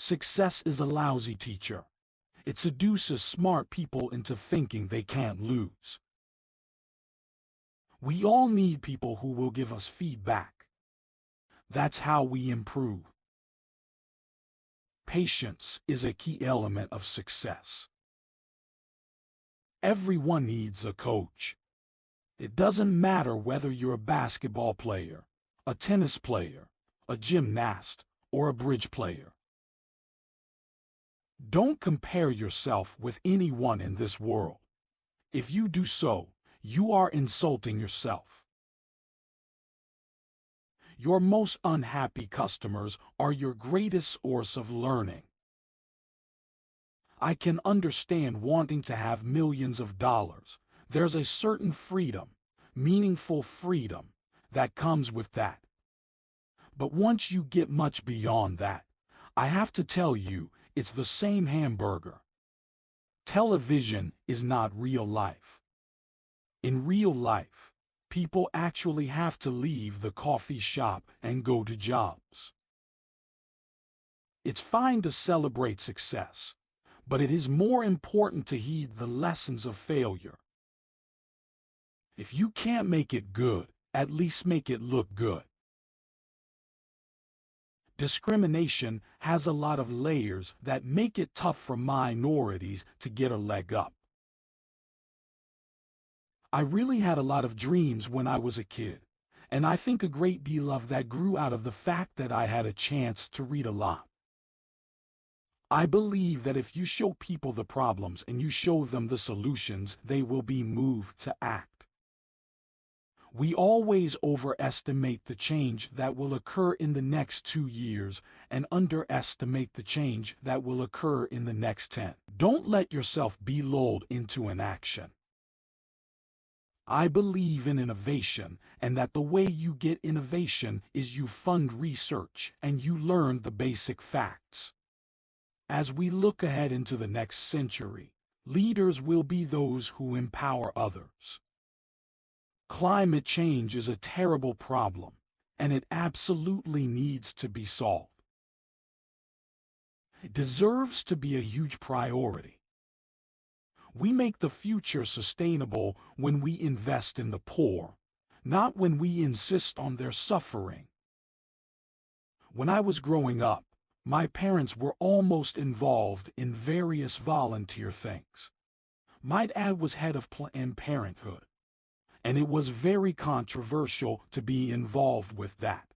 Success is a lousy teacher. It seduces smart people into thinking they can't lose. We all need people who will give us feedback. That's how we improve. Patience is a key element of success. Everyone needs a coach. It doesn't matter whether you're a basketball player, a tennis player, a gymnast, or a bridge player. Don't compare yourself with anyone in this world. If you do so, you are insulting yourself. Your most unhappy customers are your greatest source of learning. I can understand wanting to have millions of dollars. There's a certain freedom, meaningful freedom, that comes with that. But once you get much beyond that, I have to tell you, it's the same hamburger. Television is not real life. In real life, people actually have to leave the coffee shop and go to jobs. It's fine to celebrate success, but it is more important to heed the lessons of failure. If you can't make it good, at least make it look good. Discrimination has a lot of layers that make it tough for minorities to get a leg up. I really had a lot of dreams when I was a kid, and I think a great deal of that grew out of the fact that I had a chance to read a lot. I believe that if you show people the problems and you show them the solutions, they will be moved to act. We always overestimate the change that will occur in the next two years and underestimate the change that will occur in the next 10. Don't let yourself be lulled into inaction. I believe in innovation and that the way you get innovation is you fund research and you learn the basic facts. As we look ahead into the next century, leaders will be those who empower others. Climate change is a terrible problem, and it absolutely needs to be solved. It deserves to be a huge priority. We make the future sustainable when we invest in the poor, not when we insist on their suffering. When I was growing up, my parents were almost involved in various volunteer things. My dad was head of Planned Parenthood, and it was very controversial to be involved with that.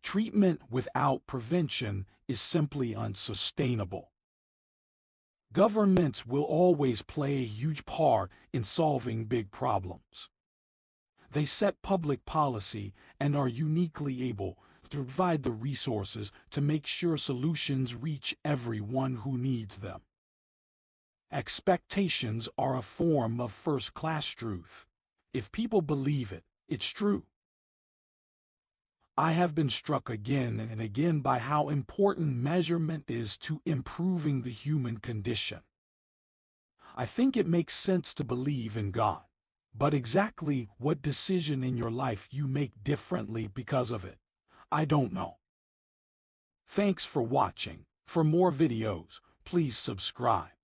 Treatment without prevention is simply unsustainable. Governments will always play a huge part in solving big problems. They set public policy and are uniquely able to provide the resources to make sure solutions reach everyone who needs them. Expectations are a form of first-class truth. If people believe it, it's true. I have been struck again and again by how important measurement is to improving the human condition. I think it makes sense to believe in God, but exactly what decision in your life you make differently because of it, I don't know. Thanks for watching. For more videos, please subscribe.